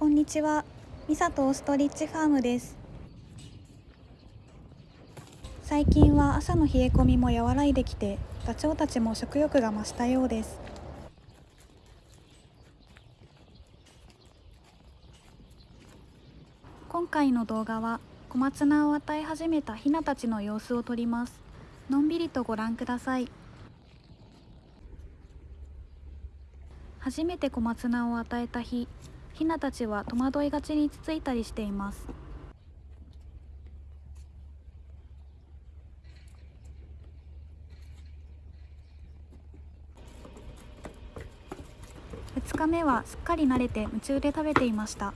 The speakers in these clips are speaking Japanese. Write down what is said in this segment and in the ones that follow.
こんにちは。ミサとオーストリッチファームです。最近は朝の冷え込みも和らいできて、ダチョウたちも食欲が増したようです。今回の動画は小松菜を与え始めたヒナたちの様子を撮ります。のんびりとご覧ください。初めて小松菜を与えた日、ヒナたちは戸惑いがちにつついたりしています。2日目はすっかり慣れて夢中で食べていました。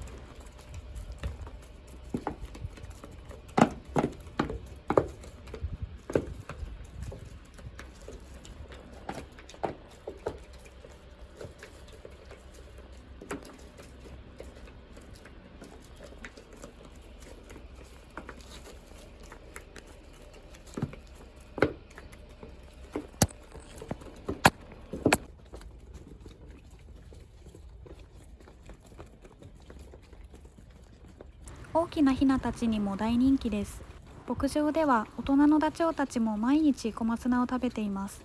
大きなヒナたちにも大人気です。牧場では大人のダチョウたちも毎日小松菜を食べています。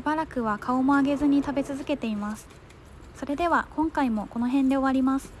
しばらくは顔も上げずに食べ続けています。それでは今回もこの辺で終わります。